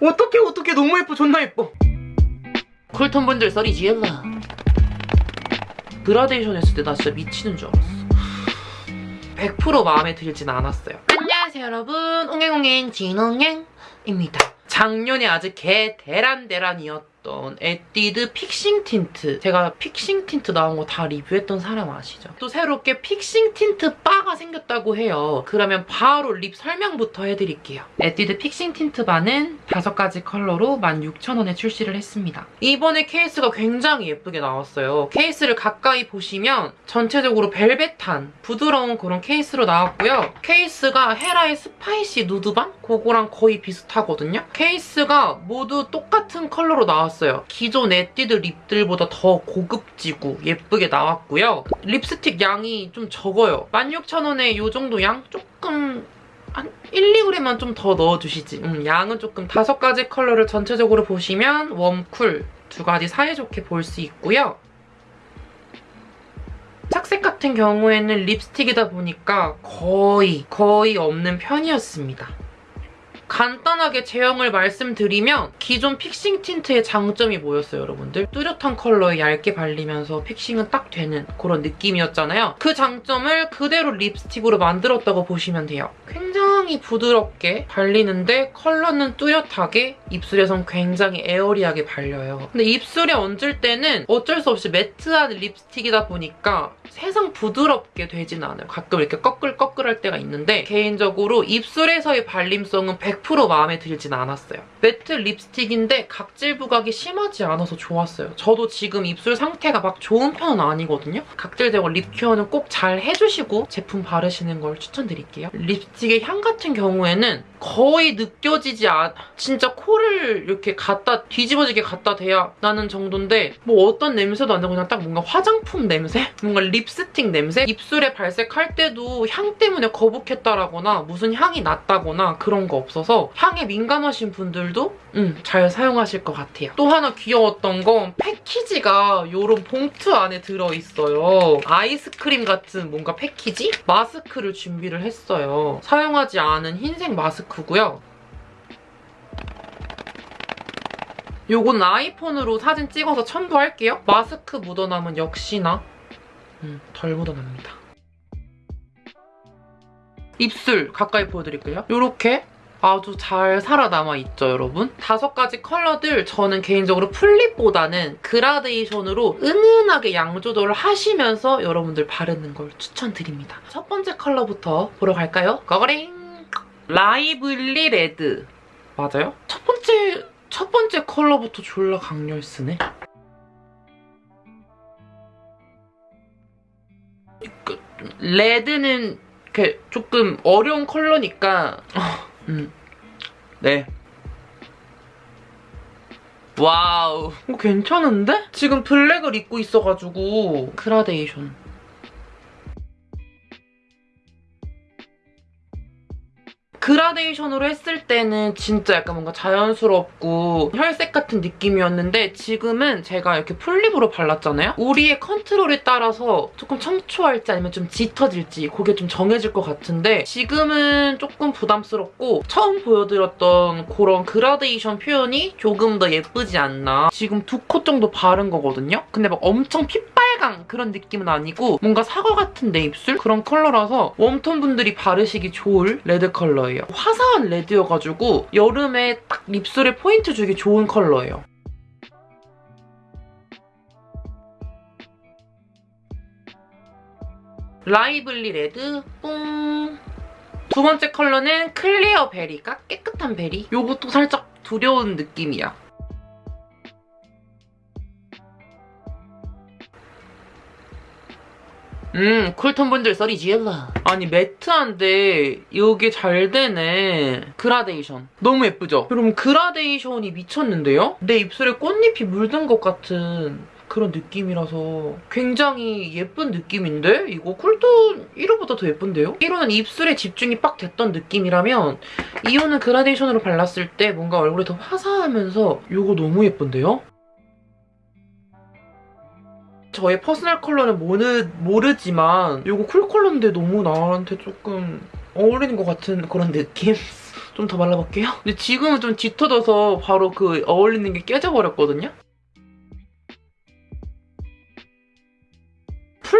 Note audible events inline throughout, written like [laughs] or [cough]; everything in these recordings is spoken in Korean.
어떡해 어떡해 너무 예뻐. 존나 예뻐. cool tone 분들 썰이 지엘라 그라데이션 했을 때 나 진짜 미치는 줄 알았어. 100% 마음에 들진 않았어요. 안녕하세요 여러분. 옹행옹행 진옹행입니다. 작년에 아주 개 대란대란이었던 에뛰드 fixing tint. 제가 fixing tint 나온 거 다 리뷰했던 사람 아시죠? 또 새롭게 fixing tint bar가 생겼다고 해요. 그러면 바로 lip 설명부터 해드릴게요. 에뛰드 fixing tint bar는 다섯 가지 컬러로 16,000원에 출시를 했습니다. 이번에 케이스가 굉장히 예쁘게 나왔어요. 케이스를 가까이 보시면 전체적으로 벨벳한 부드러운 그런 케이스로 나왔고요. 케이스가 헤라의 spicy nude balm? 그거랑 거의 비슷하거든요. 케이스가 모두 똑같은 컬러로 나왔어요. 기존 에뛰드 lip들보다 더 고급지고 예쁘게 나왔고요. 립스틱 양이 좀 적어요. 16,000원에 이 정도 양? 조금 한 1, 2g만 좀 더 넣어주시지. 음, 양은 조금 다섯 가지 컬러를 전체적으로 보시면 warm, cool 두 가지 사이좋게 볼 수 있고요. 착색 같은 경우에는 립스틱이다 보니까 거의 거의 없는 편이었습니다. 간단하게 제형을 말씀드리면 기존 fixing tint의 장점이 뭐였어요, 여러분들? 뚜렷한 컬러에 얇게 발리면서 fixing은 딱 되는 그런 느낌이었잖아요. 그 장점을 그대로 립스틱으로 만들었다고 보시면 돼요. 부드럽게 발리는데 컬러는 뚜렷하게 입술에선 굉장히 airy하게 발려요. 근데 입술에 얹을 때는 어쩔 수 없이 matte한 립스틱이다 보니까 세상 부드럽게 되진 않아요. 가끔 이렇게 꺼끌꺼끌할 때가 있는데 개인적으로 입술에서의 발림성은 100% 마음에 들진 않았어요. matte 립스틱인데 각질 부각이 심하지 않아서 좋았어요. 저도 지금 입술 상태가 막 좋은 편은 아니거든요. 각질 제거 lip care는 꼭 잘 해주시고 제품 바르시는 걸 추천드릴게요. 립스틱의 향 같은 경우에는 거의 느껴지지 않... 진짜 코를 이렇게 갖다 뒤집어지게 갖다 대야 나는 정도인데 뭐 어떤 냄새도 안 나고 그냥 딱 뭔가 화장품 냄새? 뭔가 립스틱 냄새? 입술에 발색할 때도 향 때문에 거북했다라거나 무슨 향이 났다거나 그런 거 없어서 향에 민감하신 분들도 음, 잘 사용하실 것 같아요. 또 하나 귀여웠던 건 패키지가 이런 봉투 안에 들어있어요. 아이스크림 같은 뭔가 패키지? 마스크를 준비를 했어요. 사용하지 않은 흰색 마스크고요. 요건 아이폰으로 사진 찍어서 첨부할게요. 마스크 묻어남은 역시나 음, 덜 묻어납니다. 입술 가까이 보여드릴게요. 이렇게 아주 잘 살아남아있죠, 여러분? 다섯 가지 컬러들 저는 개인적으로 풀립보다는 그라데이션으로 은은하게 양 조절을 하시면서 여러분들 바르는 걸 추천드립니다. 첫 번째 컬러부터 보러 갈까요? 거거링! Lively Red. 맞아요? 첫 번째, 첫 번째 컬러부터 졸라 강렬쓰네. 그, 레드는 이렇게 조금 어려운 컬러니까 [laughs] 음. 네. Wow. 어, 괜찮은데? 지금 블랙을 입고 있어가지고 그라데이션. 그라데이션으로 했을 때는 진짜 약간 뭔가 자연스럽고 혈색 같은 느낌이었는데 지금은 제가 이렇게 full lip으로 발랐잖아요? 우리의 컨트롤에 따라서 조금 청초할지 아니면 좀 짙어질지 그게 좀 정해질 것 같은데 지금은 조금 부담스럽고 처음 보여드렸던 그런 그라데이션 표현이 조금 더 예쁘지 않나 지금 두 코 정도 바른 거거든요? 근데 막 엄청 핏 빨강 그런 느낌은 아니고 뭔가 사과 같은 내 입술? 그런 컬러라서 warm tone 분들이 바르시기 좋을 레드 컬러예요. 화사한 레드여가지고 여름에 딱 입술에 포인트 주기 좋은 컬러예요. Lively Red 뿡! 두 번째 컬러는 Clear Berry가 깨끗한 베리. 요것도 살짝 두려운 느낌이야. 음, cool tone 분들 소리 질러. 아니, 매트한데 이게 잘 되네. 그라데이션. 너무 예쁘죠? 여러분, 그라데이션이 미쳤는데요? 내 입술에 꽃잎이 물든 것 같은 그런 느낌이라서 굉장히 예쁜 느낌인데? 이거 cool tone 1호보다 더 예쁜데요? 1호는 입술에 집중이 빡 됐던 느낌이라면 2호는 그라데이션으로 발랐을 때 뭔가 얼굴이 더 화사하면서 이거 너무 예쁜데요? 저의 personal color는 모르, 모르지만 이거 cool color인데 너무 나한테 조금 어울리는 것 같은 그런 느낌? [laughs] 좀 더 발라볼게요. 근데 지금은 좀 짙어져서 바로 그 어울리는 게 깨져버렸거든요.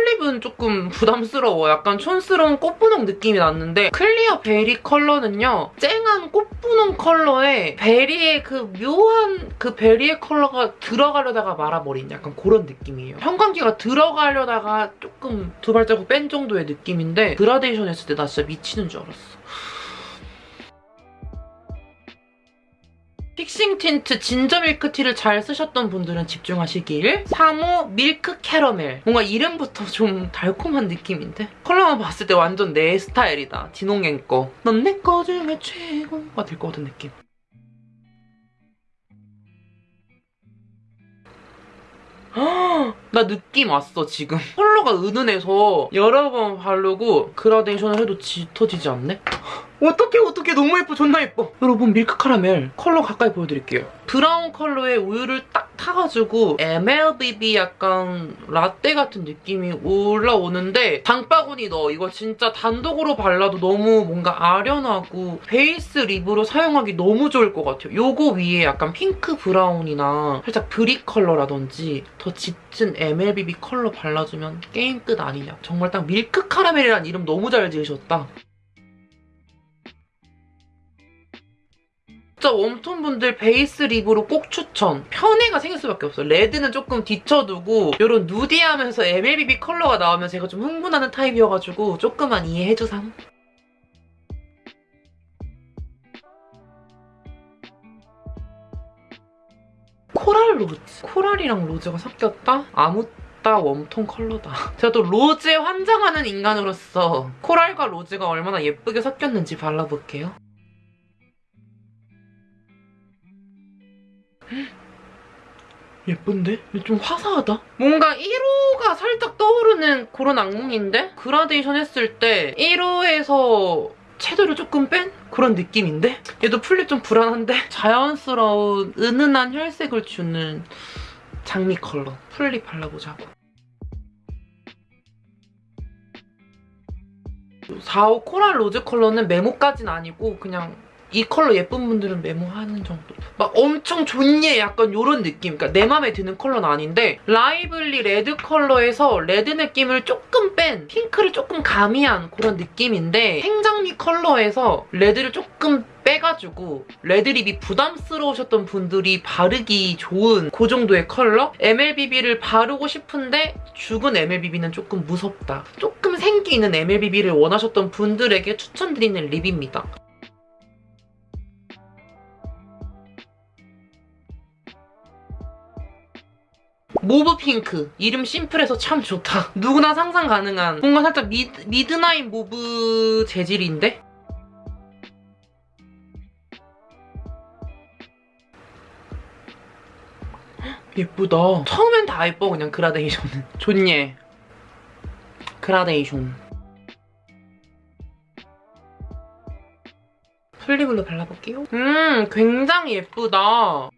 full lip은 조금 부담스러워. 약간 촌스러운 꽃분홍 느낌이 났는데 Clear Berry 컬러는요. 쨍한 꽃분홍 컬러에 베리의 그 묘한 그 베리의 컬러가 들어가려다가 말아버린 약간 그런 느낌이에요. 형광기가 들어가려다가 조금 두 발자국 뺀 정도의 느낌인데 그라데이션 했을 때 나 진짜 미치는 줄 알았어. Fixing Tint Ginger Milk Tea를 잘 쓰셨던 분들은 집중하시길. 3호 Milk Caramel. 뭔가 이름부터 좀 달콤한 느낌인데? 컬러만 봤을 때 완전 내 스타일이다. 디농앤 거넌 내 거 중에 최고가 될 것 같은 느낌. 나 느낌 왔어 지금. 컬러가 은은해서 여러 번 바르고 그라데이션을 해도 짙어지지 않네? 어떡해 어떡해 너무 예뻐 존나 예뻐. 여러분 Milk Caramel 컬러 가까이 보여드릴게요. 브라운 컬러에 우유를 딱 타가지고 MLBB 약간 라떼 같은 느낌이 올라오는데 장바구니 넣어. 이거 진짜 단독으로 발라도 너무 뭔가 아련하고 base lip으로 사용하기 너무 좋을 것 같아요. 요거 위에 약간 pink brown이나 살짝 brick color라든지 더 짙은 MLBB 컬러 발라주면 게임 끝 아니냐. 정말 딱 Milk Caramel이란 이름 너무 잘 지으셨다 진짜 warm tone 분들 base lip으로 꼭 추천. 편애가 생길 수밖에 없어요. 레드는 조금 뒤쳐두고 이런 누디하면서 MLBB 컬러가 나오면 제가 좀 흥분하는 타입이어가지고 조금만 이해해주삼. Coral Rose. 코랄이랑 로즈가 섞였다? 아묻따 warm tone 컬러다. [laughs] 제가 또 로즈에 환장하는 인간으로서 코랄과 로즈가 얼마나 예쁘게 섞였는지 발라볼게요. 예쁜데? 좀 화사하다? 뭔가 1호가 살짝 떠오르는 그런 악몽인데? 그라데이션 했을 때 1호에서 채도를 조금 뺀 그런 느낌인데? 얘도 full lip 좀 불안한데? [laughs] 자연스러운 은은한 혈색을 주는 장미 컬러 full lip 발라보자고 4호 Coral Rose 컬러는 메모까진 아니고 그냥 이 컬러 예쁜 분들은 메모하는 정도. 막 엄청 존예 약간 이런 느낌. 그러니까 내 맘에 드는 컬러는 아닌데 Lively Red 컬러에서 레드 느낌을 조금 뺀 핑크를 조금 가미한 그런 느낌인데 생장미 컬러에서 레드를 조금 빼가지고 red lip이 부담스러우셨던 분들이 바르기 좋은 그 정도의 컬러? MLBB를 바르고 싶은데 죽은 MLBB는 조금 무섭다. 조금 생기 있는 MLBB를 원하셨던 분들에게 추천드리는 lip입니다. Mauve Pink. 이름 심플해서 참 좋다. 누구나 상상 가능한 뭔가 살짝 Mid, Midnight Mauve 재질인데? 예쁘다. 처음엔 다 예뻐 그냥 그라데이션은. 좋네. 그라데이션. full lip으로 발라볼게요. 음, 굉장히 예쁘다.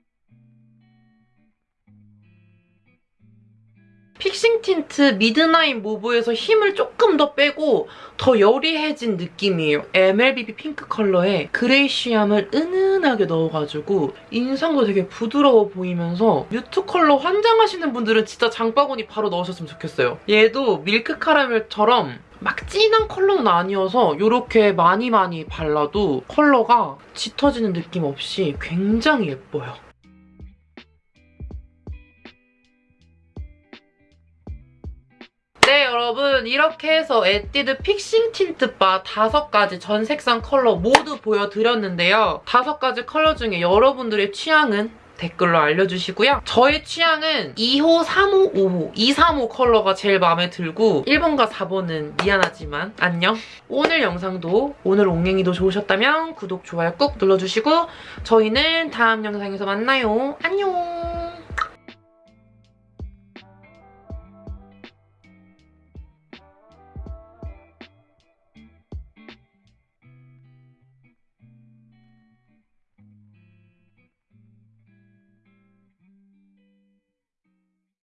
Fixing Tint Midnight Mauve에서 힘을 조금 더 빼고 더 여리해진 느낌이에요. MLBB 핑크 컬러에 greyish함을 은은하게 넣어가지고 인상도 되게 부드러워 보이면서 mute 컬러 환장하시는 분들은 진짜 장바구니 바로 넣으셨으면 좋겠어요. 얘도 밀크 카라멜처럼 막 진한 컬러는 아니어서 이렇게 많이 많이 발라도 컬러가 짙어지는 느낌 없이 굉장히 예뻐요. 여러분 이렇게 해서 에뛰드 Fixing Tint Bar 다섯 가지 전 색상 컬러 모두 보여드렸는데요. 다섯 가지 컬러 중에 여러분들의 취향은 댓글로 알려주시고요. 저의 취향은 2호, 3호, 5호, 2, 3호 컬러가 제일 마음에 들고 1번과 4번은 미안하지만 안녕. 오늘 영상도 오늘 옹행이도 좋으셨다면 구독, 좋아요 꾹 눌러주시고 저희는 다음 영상에서 만나요. 안녕.